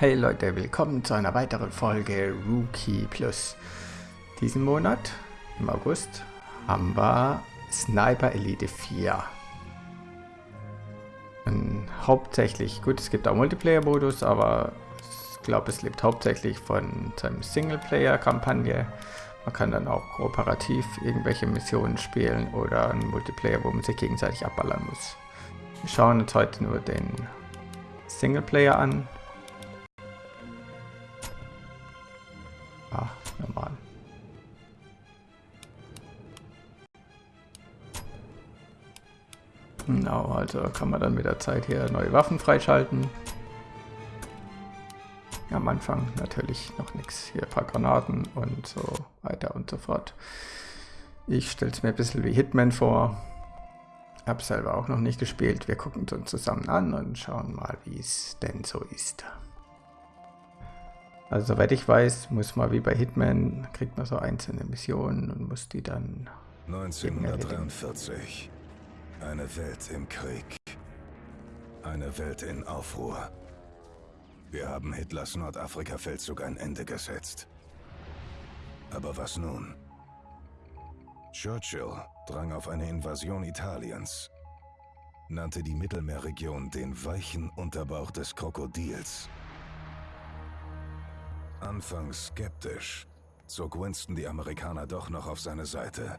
Hey Leute, willkommen zu einer weiteren Folge Rookie Plus. Diesen Monat, im August, haben wir Sniper Elite 4. Und hauptsächlich, gut, es gibt auch Multiplayer-Modus, aber ich glaube, es lebt hauptsächlich von seinem Singleplayer-Kampagne. Man kann dann auch kooperativ irgendwelche Missionen spielen oder ein Multiplayer, wo man sich gegenseitig abballern muss. Wir schauen uns heute nur den Singleplayer an. Ah, normal. Genau, also kann man dann mit der Zeit hier neue Waffen freischalten. Am Anfang natürlich noch nichts. Hier ein paar Granaten und so weiter und so fort. Ich stelle es mir ein bisschen wie Hitman vor. Habe selber auch noch nicht gespielt. Wir gucken es uns zusammen an und schauen mal, wie es denn so ist. Also soweit ich weiß, muss man wie bei Hitman, kriegt man so einzelne Missionen und muss die dann... 1943. Eine Welt im Krieg. Eine Welt in Aufruhr. Wir haben Hitlers Nordafrika-Feldzug ein Ende gesetzt. Aber was nun? Churchill drang auf eine Invasion Italiens, nannte die Mittelmeerregion den weichen Unterbauch des Krokodils. Anfangs skeptisch, zog Winston die Amerikaner doch noch auf seine Seite.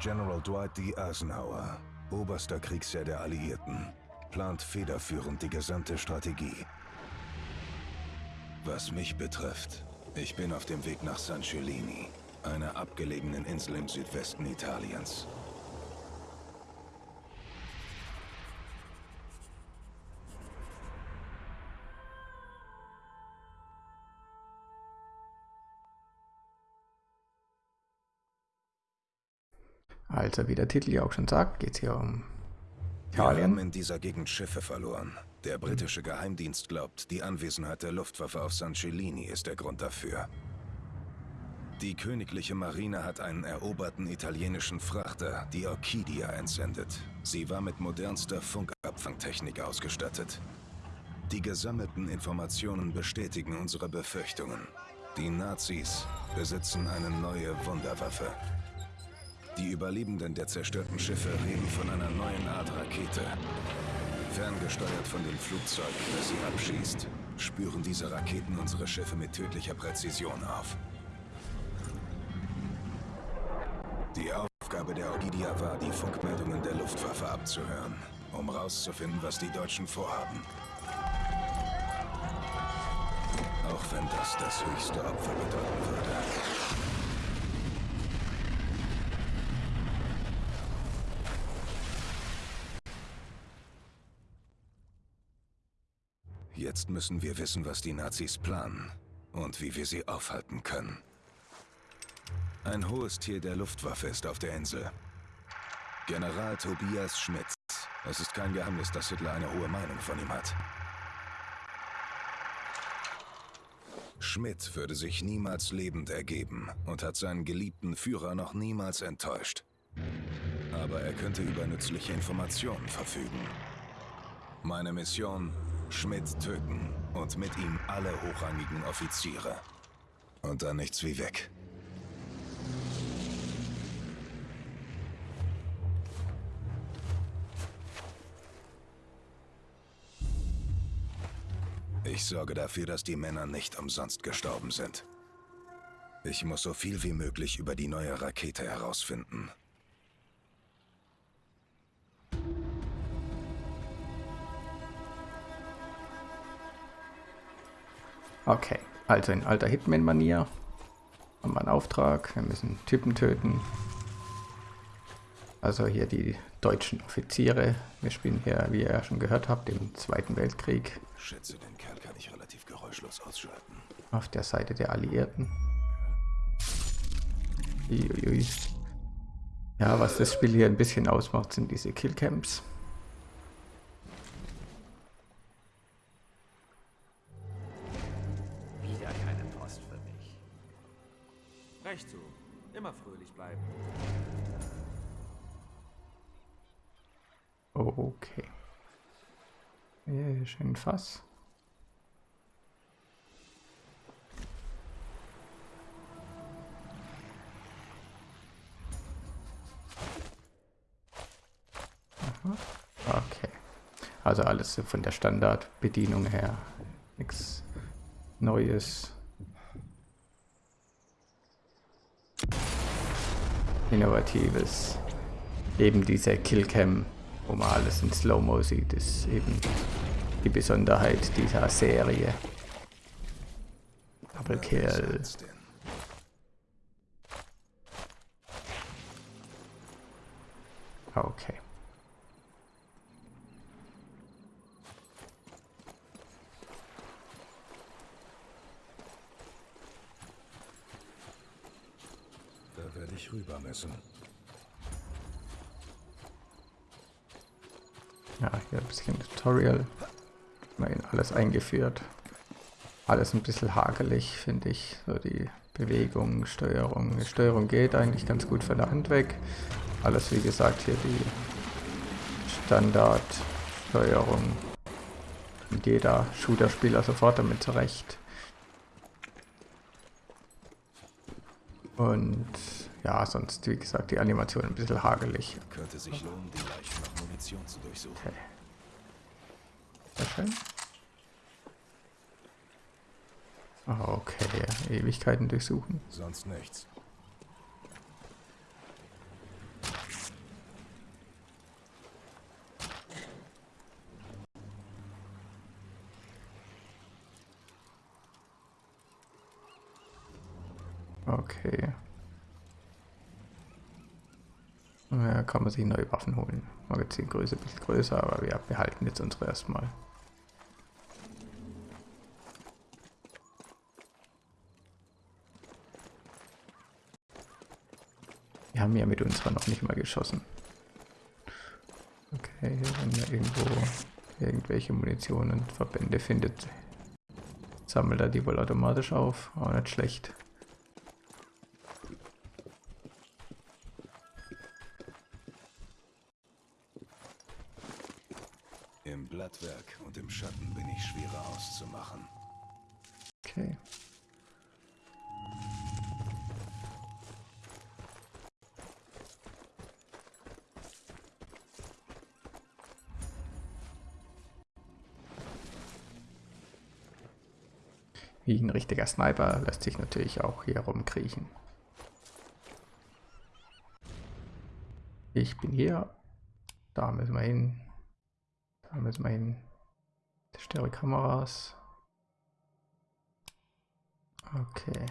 General Dwight D. Eisenhower, oberster Kriegsherr der Alliierten, plant federführend die gesamte Strategie. Was mich betrifft, ich bin auf dem Weg nach San Cellini, einer abgelegenen Insel im Südwesten Italiens. Also wie der Titel ja auch schon sagt, geht es hier um Wir haben Italien. in dieser Gegend Schiffe verloren. Der britische Geheimdienst glaubt, die Anwesenheit der Luftwaffe auf San Cellini ist der Grund dafür. Die königliche Marine hat einen eroberten italienischen Frachter, die Orchidia, entsendet. Sie war mit modernster Funkabfangtechnik ausgestattet. Die gesammelten Informationen bestätigen unsere Befürchtungen. Die Nazis besitzen eine neue Wunderwaffe. Die Überlebenden der zerstörten Schiffe reden von einer neuen Art Rakete. Ferngesteuert von dem Flugzeug, das sie abschießt, spüren diese Raketen unsere Schiffe mit tödlicher Präzision auf. Die Aufgabe der Orchidia war, die Funkmeldungen der Luftwaffe abzuhören, um rauszufinden, was die Deutschen vorhaben. Auch wenn das das höchste Opfer bedeuten würde. Jetzt müssen wir wissen, was die Nazis planen und wie wir sie aufhalten können. Ein hohes Tier der Luftwaffe ist auf der Insel. General Tobias Schmitz. Es ist kein Geheimnis, dass Hitler eine hohe Meinung von ihm hat. Schmidt würde sich niemals lebend ergeben und hat seinen geliebten Führer noch niemals enttäuscht. Aber er könnte über nützliche Informationen verfügen. Meine Mission, Schmidt töten und mit ihm alle hochrangigen Offiziere. Und dann nichts wie weg. Ich sorge dafür, dass die Männer nicht umsonst gestorben sind. Ich muss so viel wie möglich über die neue Rakete herausfinden. Okay, also in alter Hitman-Manier haben wir einen Auftrag. Wir müssen Typen töten. Also hier die deutschen Offiziere. Wir spielen hier, wie ihr ja schon gehört habt, im Zweiten Weltkrieg Schätze, den Kerl kann ich relativ geräuschlos ausschalten. auf der Seite der Alliierten. Uiuiui. Ja, was das Spiel hier ein bisschen ausmacht, sind diese Killcamps. Hier schön Fass. Okay. Also alles von der Standardbedienung her. Nichts Neues. Innovatives. Eben diese Killcam, wo man alles in Slow-Mo sieht, ist eben die Besonderheit dieser Serie. Double Kill. Okay. Da werde ich rüber müssen. Ja, hier ein bisschen Tutorial. Mal alles eingeführt. Alles ein bisschen hakelig, finde ich. So die Bewegung, Steuerung. Die Steuerung geht eigentlich ganz gut von der Hand weg. Alles wie gesagt hier die Standardsteuerung. Und jeder Shooter-Spieler sofort damit zurecht. Und ja, sonst wie gesagt die Animation ein bisschen hagelig. Könnte sich lohnen, die Leichen nach Munition zu durchsuchen. Okay. Sehr schön. Ah, Okay, Ewigkeiten durchsuchen. Sonst nichts. Okay. Ja, kann man sich neue Waffen holen. Magazingröße ein bisschen größer, aber wir behalten jetzt unsere erstmal. Wir haben ja mit unserer noch nicht mal geschossen. Okay, wenn ihr irgendwo irgendwelche Munition und Verbände findet, sammelt er die wohl automatisch auf. Auch nicht schlecht. Wie ein richtiger Sniper lässt sich natürlich auch hier rumkriechen. Ich bin hier. Da müssen wir hin. Da müssen wir hin. Stere Kameras. Okay.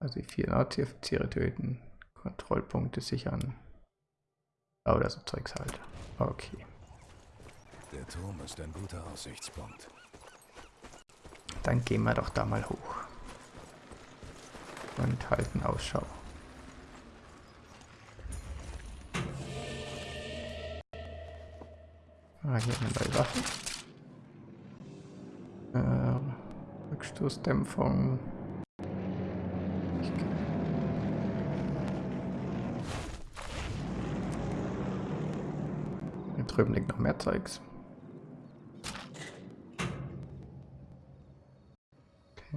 Also die vier Nazi-Offiziere töten. Kontrollpunkte sichern. Das ist Zeugs halt. Okay. Der Turm ist ein guter Aussichtspunkt. Dann gehen wir doch da mal hoch. Und halten Ausschau. Ah, hier eine neue Waffe. Äh, Rückstoßdämpfung. Hier drüben liegt noch mehr Zeugs.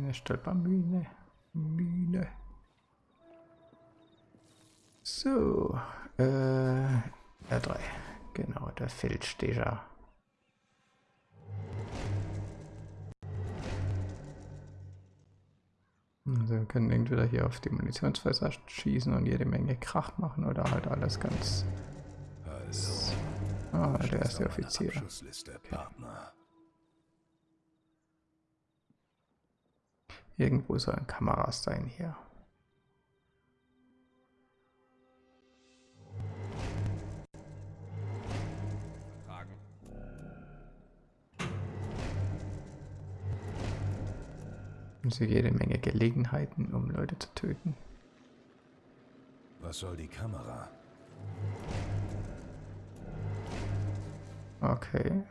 Keine Stolpermühne. Mühne. So, äh, R3. Genau, der Feldstecher. Also wir können entweder hier auf die Munitionsfässer schießen und jede Menge Krach machen oder halt alles ganz... Also, Ah, der erste Offizier. Abschussliste, Irgendwo sollen Kameras sein hier. Also jede Menge Gelegenheiten, um Leute zu töten. Was soll die Kamera? Okay.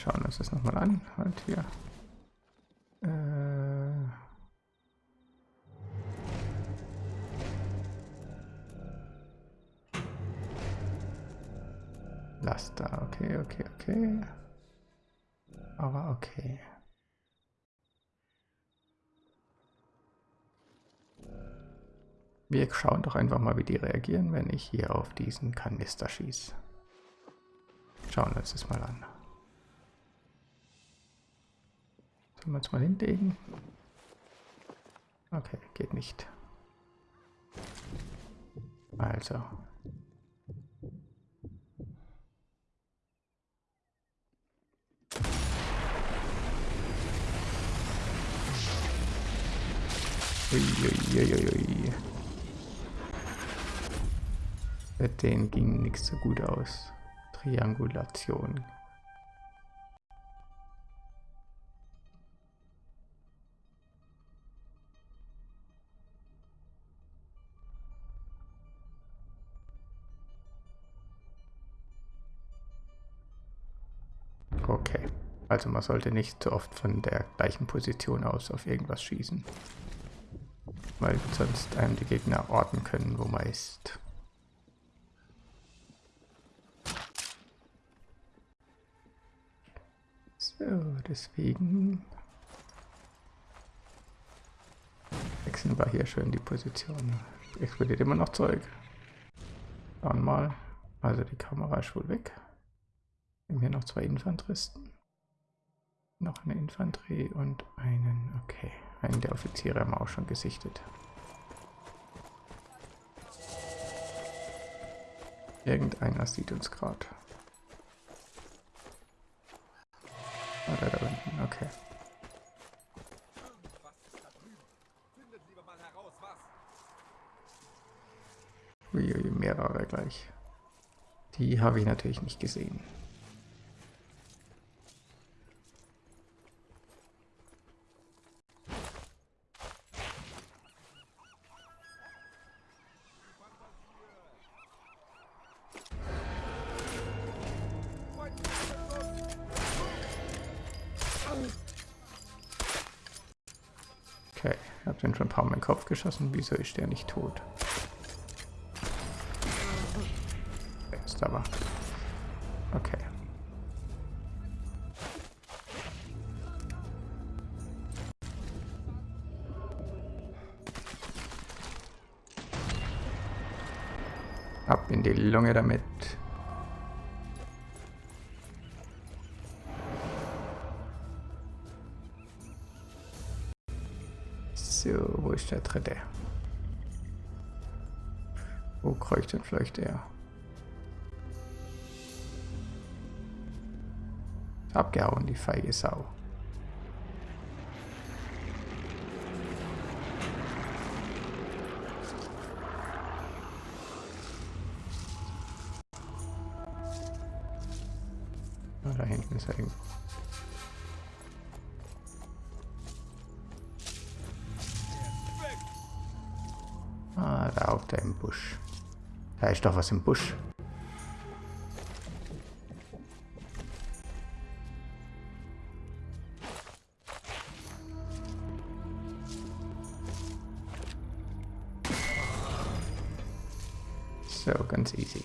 Schauen uns das nochmal an. Halt hier. Äh Laster, okay, okay, okay. Aber okay. Wir schauen doch einfach mal, wie die reagieren, wenn ich hier auf diesen Kanister schieße. Schauen wir uns das mal an. Sollen wir uns mal hinlegen? Okay, geht nicht. Also. Uiuiuiui. Für den ging nichts so gut aus. Triangulation. Also man sollte nicht so oft von der gleichen Position aus auf irgendwas schießen, weil sonst einem die Gegner orten können, wo man ist. So, deswegen wechseln wir hier schön die Position. Explodiert immer noch Zeug. Schauen mal. Also die Kamera ist wohl weg. Wir haben hier noch zwei Infanteristen. Noch eine Infanterie und einen, okay, einen der Offiziere haben wir auch schon gesichtet. Irgendeiner sieht uns gerade. Oder da unten, okay. Uiui, mehrere gleich. Die habe ich natürlich nicht gesehen. Okay, habe den schon ein paar Mal in den Kopf geschossen. Wieso ist der nicht tot? Jetzt aber. Okay. Ab in die Lunge damit. Der dritte? Wo kreucht denn vielleicht er? Abgehauen, die feige Sau. Da hinten ist er irgendwo. Da ist doch was im Busch. So, ganz easy.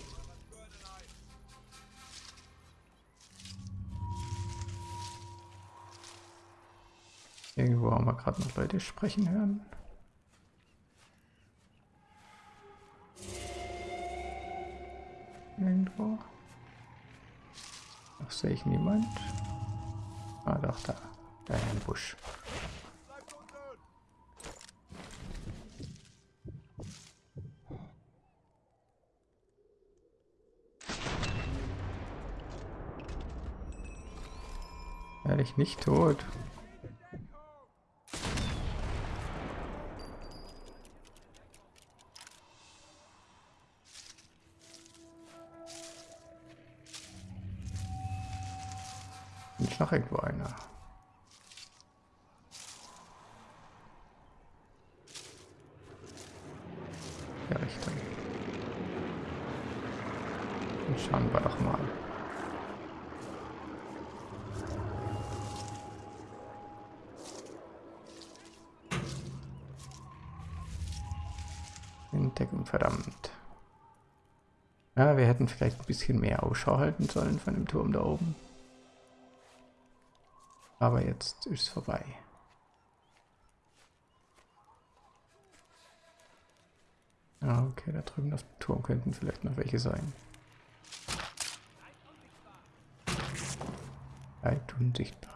Irgendwo haben wir gerade noch Leute sprechen hören. Noch sehe ich niemand. Ah, doch, da. Da im Busch. Ehrlich nicht tot. Deckung, verdammt. Ja, wir hätten vielleicht ein bisschen mehr Ausschau halten sollen von dem Turm da oben. Aber jetzt ist es vorbei. Ah, okay, da drüben auf dem Turm könnten vielleicht noch welche sein. Weit unsichtbar.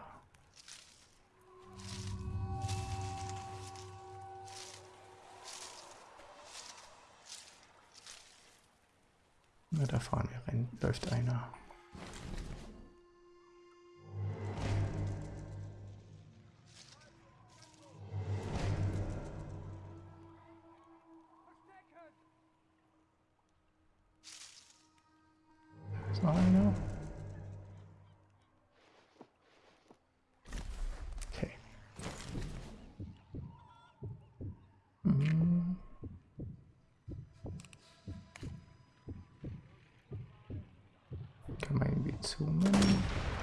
Na, da fahren wir rein, läuft einer. Zoomen.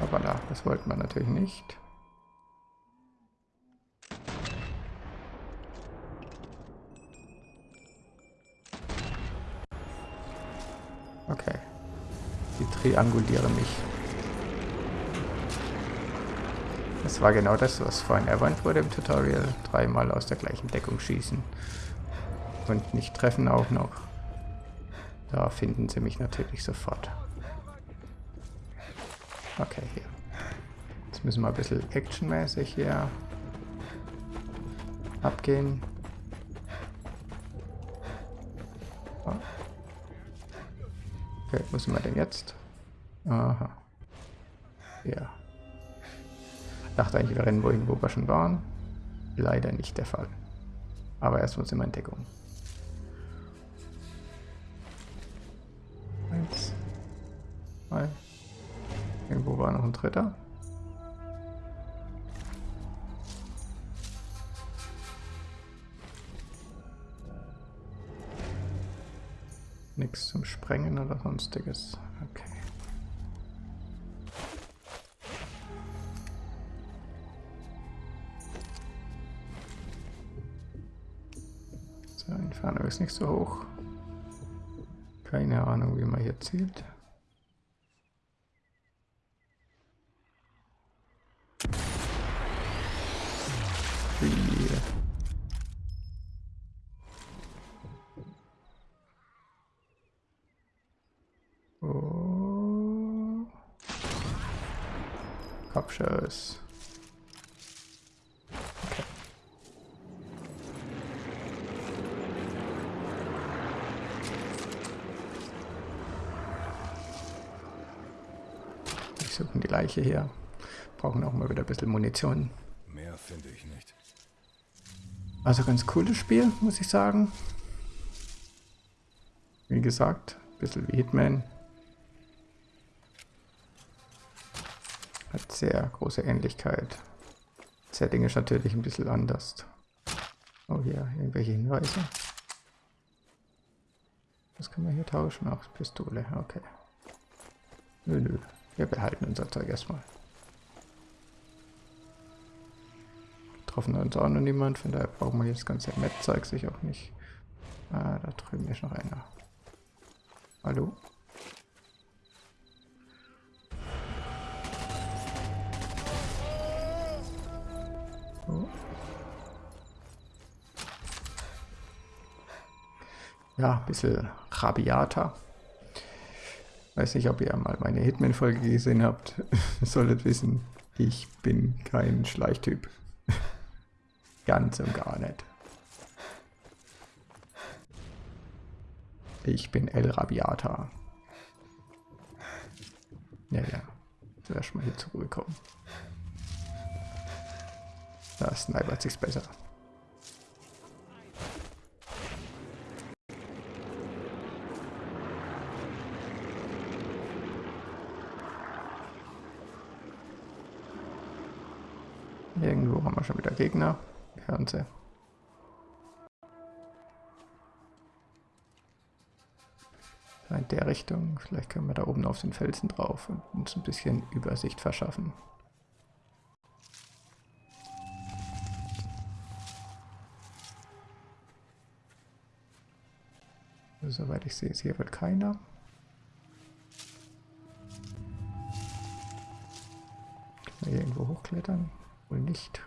Aber da, das wollten wir natürlich nicht. Okay. Die triangulieren mich. Das war genau das, was vorhin erwähnt wurde im Tutorial. Dreimal aus der gleichen Deckung schießen. Und nicht treffen auch noch. Da finden sie mich natürlich sofort. Okay, hier. Jetzt müssen wir ein bisschen actionmäßig hier abgehen. Oh. Okay, wo sind wir denn jetzt? Aha. Ja. Dachte eigentlich, wir rennen wohin, wo wir schon waren. Leider nicht der Fall. Aber erstmal sind wir in Deckung. Ein dritter. Nichts zum Sprengen oder sonstiges. Okay. So, Entfernung ist nicht so hoch. Keine Ahnung, wie man hier zielt. Kopfschuss. Okay. Wir suchen die Leiche hier. Brauchen auch mal wieder ein bisschen Munition. Mehr finde ich nicht. Also ganz cooles Spiel, muss ich sagen. Wie gesagt, ein bisschen wie Hitman. Sehr große Ähnlichkeit. Setting ist natürlich ein bisschen anders. Oh hier, irgendwelche Hinweise. Was können wir hier tauschen? Ach, Pistole, okay. Nö, nö. Wir behalten unser Zeug erstmal. Getroffen hat uns auch noch niemand, von daher brauchen wir jetzt das ganze Met-Zeug sich auch nicht. Ah, da drüben ist noch einer. Hallo? Ja, ein bisschen rabiater. Weiß nicht, ob ihr mal meine Hitman-Folge gesehen habt. Solltet wissen, ich bin kein Schleichtyp. Ganz und gar nicht. Ich bin El Rabiata. Ja, ja. Zuerst mal hier zur Ruhe kommen. Da snipert sich's besser. Irgendwo haben wir schon wieder Gegner. Wir hören sie. In der Richtung. Vielleicht können wir da oben auf den Felsen drauf und uns ein bisschen Übersicht verschaffen. Soweit ich sehe, hier wird keiner. Kann man hier irgendwo hochklettern? Wohl nicht.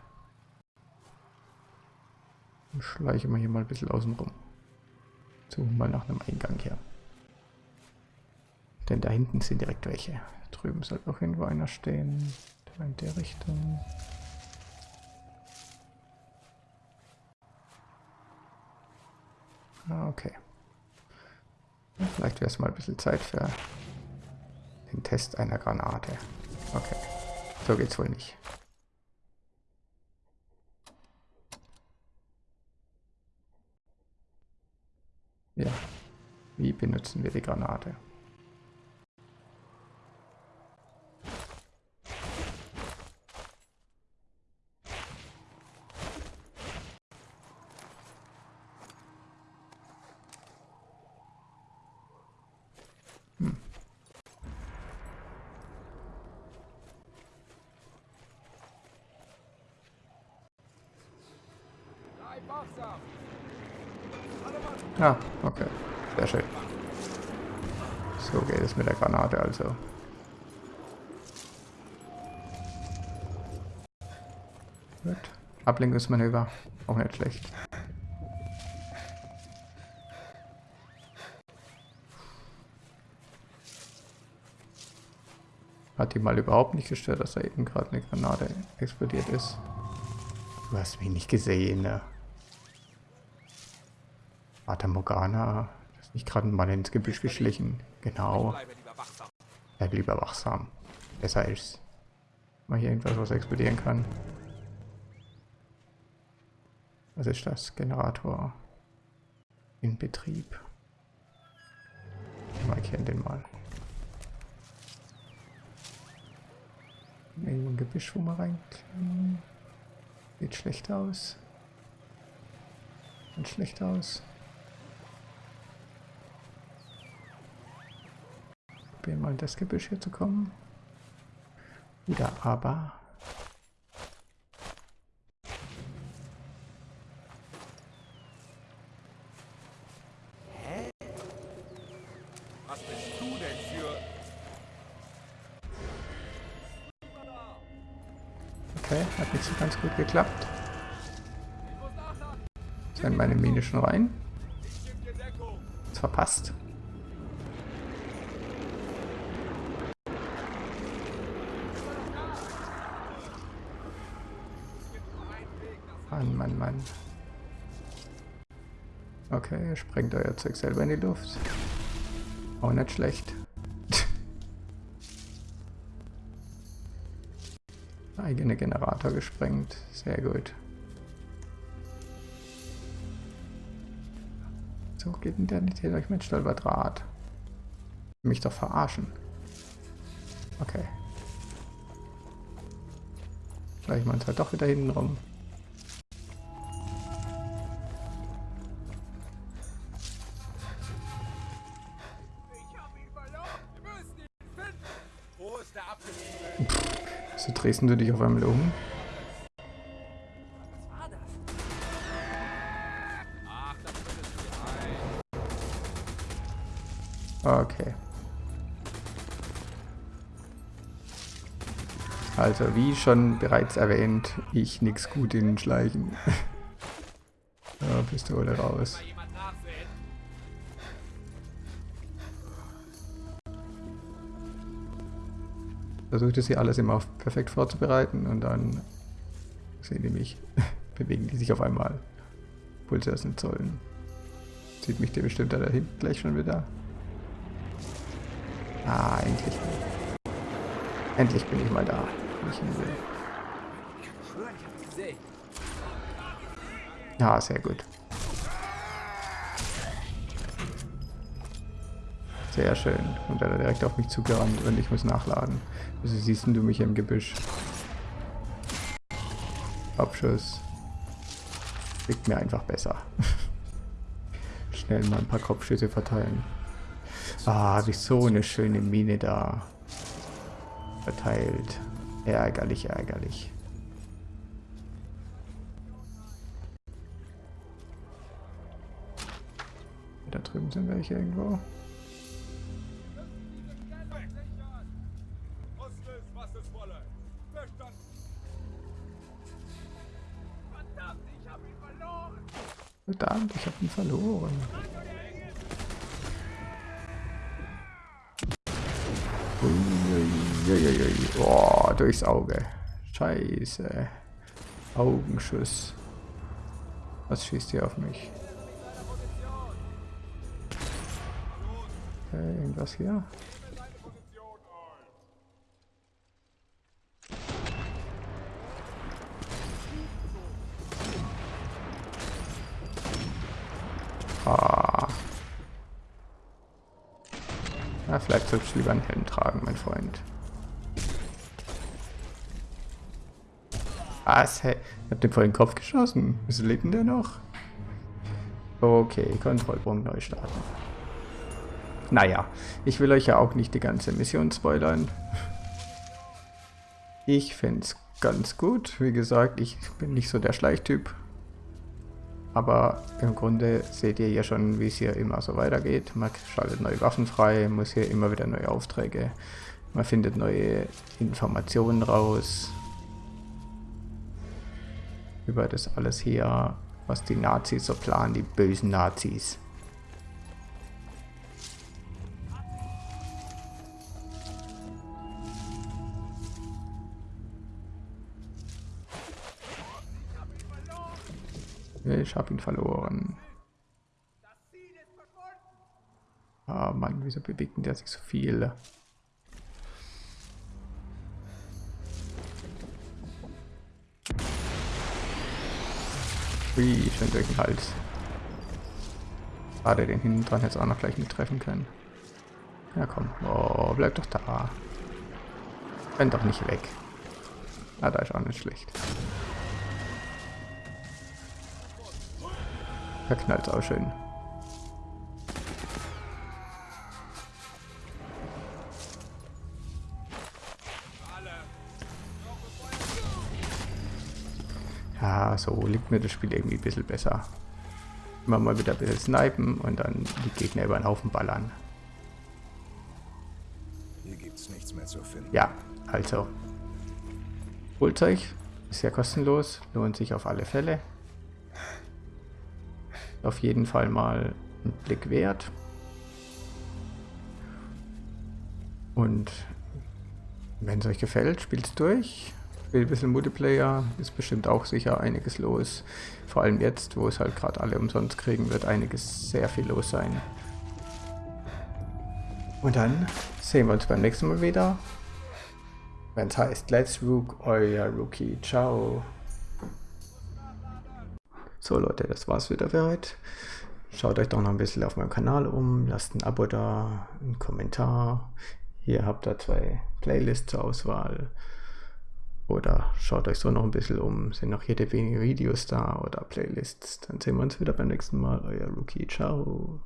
Dann schleiche mal hier mal ein bisschen außen rum. Suchen mal nach einem Eingang hier. Denn da hinten sind direkt welche. Drüben soll auch irgendwo einer stehen. Da in der Richtung. Ah, okay. Vielleicht wäre es mal ein bisschen Zeit für den Test einer Granate. Okay. So geht's wohl nicht. Ja. Wie benutzen wir die Granate? Ah, okay. Sehr schön. So geht es mit der Granate also. Gut. Ablenkungsmanöver. Auch nicht schlecht. Hat die mal überhaupt nicht gestört, dass da eben gerade eine Granate explodiert ist. Du hast mich nicht gesehen, ne? Fata Morgana, das ist nicht gerade mal ins Gebüsch geschlichen. Genau. Bleib lieber wachsam. Besser ist. Mal hier irgendwas, was explodieren kann. Was ist das? Generator. In Betrieb. Ich markieren den mal. Irgendwo ein Gebüsch, wo man reinklemmen. Sieht schlecht aus. Sieht schlecht aus. Probieren mal in das Gebüsch hier zu kommen. Oder aber... Hä? Was bist du denn für... Okay, hat nicht so ganz gut geklappt. Sind meine Mine schon rein? Ist verpasst. Mann, Mann, Mann. Okay, sprengt euer Zeug selber in die Luft. Auch nicht schlecht. Eigene Generator gesprengt. Sehr gut. So geht denn der nicht hier durch mit Stolperdraht. Mich doch verarschen. Okay. Vielleicht mal uns halt doch wieder hinten rum. Drehst du dich auf einmal um. Okay. Also, wie schon bereits erwähnt, ich nix gut in Schleichen. ja, Pistole raus. Versuche das hier alles immer perfekt vorzubereiten und dann sehen die mich, bewegen die sich auf einmal, sie das nicht sollen. Sieht mich der bestimmt da hinten gleich schon wieder. Ah, endlich. Endlich bin ich mal da, wo ich hin will. Ja, sehr gut. Sehr schön. Und er hat direkt auf mich zugerannt und ich muss nachladen. Also siehst du mich im Gebüsch. Abschuss. Liegt mir einfach besser. Schnell mal ein paar Kopfschüsse verteilen. Ah, habe ich so eine schöne Mine da verteilt. Ärgerlich, ärgerlich. Da drüben sind welche irgendwo. Verdammt, ich habe ihn verloren. Oh, durchs Auge. Scheiße. Augenschuss. Was schießt hier auf mich? Äh, irgendwas hier? Solltest du lieber einen Helm tragen, mein Freund. Was? Hey, ich hab den vor den Kopf geschossen. Wieso lebt denn der noch? Okay, Kontrollpunkt neu starten. Naja, ich will euch ja auch nicht die ganze Mission spoilern. Ich finde es ganz gut. Wie gesagt, ich bin nicht so der Schleichtyp. Aber im Grunde seht ihr ja schon, wie es hier immer so weitergeht. Man schaltet neue Waffen frei, muss hier immer wieder neue Aufträge. Man findet neue Informationen raus. Über das alles hier, was die Nazis so planen, die bösen Nazis. Ich habe ihn verloren. Ah Mann, wieso bewegt der sich so viel? Ui, schön durch den Hals. Schade, den hinten dran jetzt auch noch gleich nicht treffen können. Ja komm, oh, bleib doch da. Renn doch nicht weg. Ah, da ist auch nicht schlecht. Da knallt auch schön. Ja, so liegt mir das Spiel irgendwie ein bisschen besser. Immer mal wieder ein bisschen snipen und dann die Gegner über den Haufen ballern. Hier gibt's nichts mehr zu finden. Ja, also. Holt euch, ist ja kostenlos, lohnt sich auf alle Fälle auf jeden Fall mal einen Blick wert. Und wenn es euch gefällt, spielt es durch. Spielt ein bisschen Multiplayer, ist bestimmt auch sicher einiges los. Vor allem jetzt, wo es halt gerade alle umsonst kriegen, wird einiges sehr viel los sein. Und dann sehen wir uns beim nächsten Mal wieder. Wenn es heißt Let's Rook, euer Rookie. Ciao. So Leute, das war's wieder für heute. Schaut euch doch noch ein bisschen auf meinem Kanal um, lasst ein Abo da, einen Kommentar. Hier habt ihr zwei Playlists zur Auswahl. Oder schaut euch so noch ein bisschen um, sind noch jede wenige Videos da oder Playlists. Dann sehen wir uns wieder beim nächsten Mal. Euer Rookie, ciao.